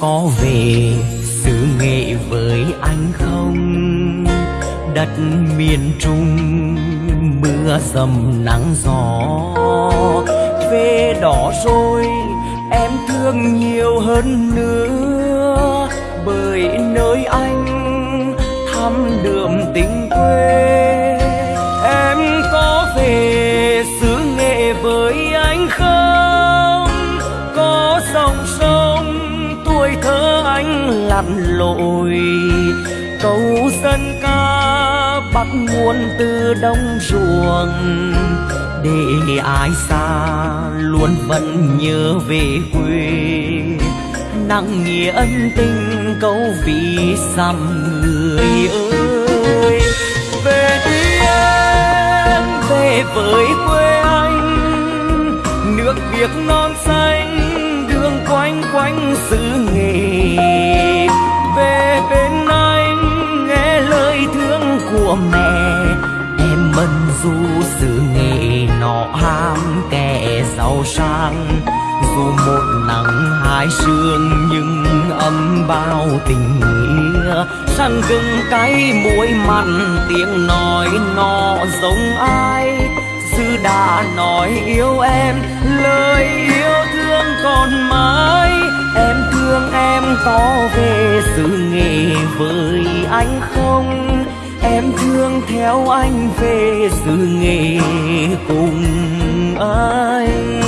có về xứ nghệ với anh không? Đất miền trung, mưa dầm nắng gió. Về đó rồi, em thương nhiều hơn nữa. Bởi nơi anh thăm đượm tình quê lặn lội. Câu dân ca bắt nguồn từ đông ruộng. Để ai xa luôn vẫn nhớ về quê. Nặng nghĩa ân tình câu vì xăm người ơi. Về đi em, về với quê anh. Nước việt non xanh của mẹ. Em mân du sự nghề nọ ham kẻ giàu sang. Dù một nắng hai sương nhưng ấm bao tình nghĩa. Săn gừng cay muối mặn, tiếng nói nọ giống ai? Sư đã nói yêu em, lời yêu thương còn mãi. Em thương em có về sự nghề với anh không? Thương theo anh về sự nghề cùng anh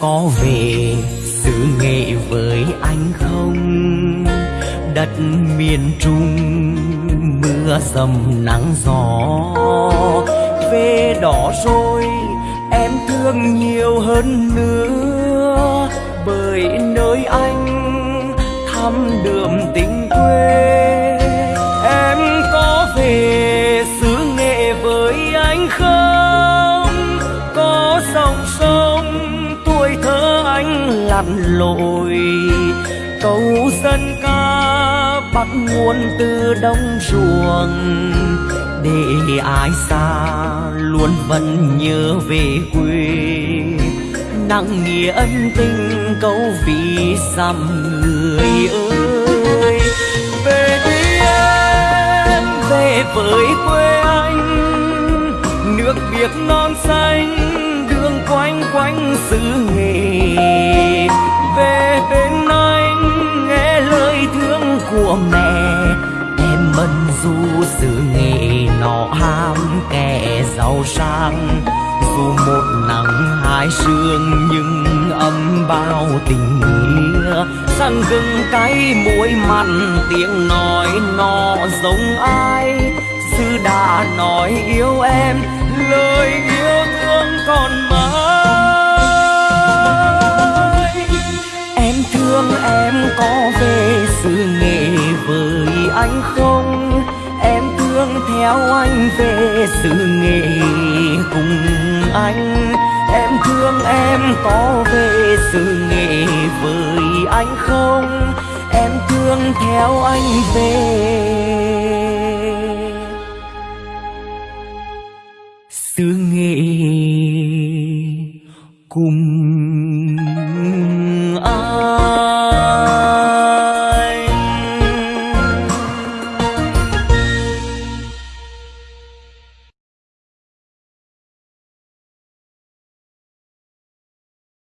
có về xứ nghệ với anh không? Đất miền trung, mưa dầm nắng gió. Về đó rồi, em thương nhiều hơn nữa. Bởi nơi anh thăm đượm tình lặn lội câu dân ca bắt nguồn từ đông ruộng để ai xa luôn vẫn nhớ về quê. Nặng nghĩa ân tình câu vì xăm người ơi. Về đi em về với quê anh, nước việt non xanh, đường quanh quanh xứ người giàu sang dù một nắng hai sương, nhưng ấm bao tình nghĩa. Săn gừng cay muối mặn, tiếng nói nọ giống ai? Sư đã nói yêu em, lời yêu thương còn mãi. Em thương em có về sự nghệ với anh không? Thương theo anh về xứ nghệ cùng anh. Em thương em có về xứ nghệ với anh không? Em thương theo anh về. Xứ nghệ cùng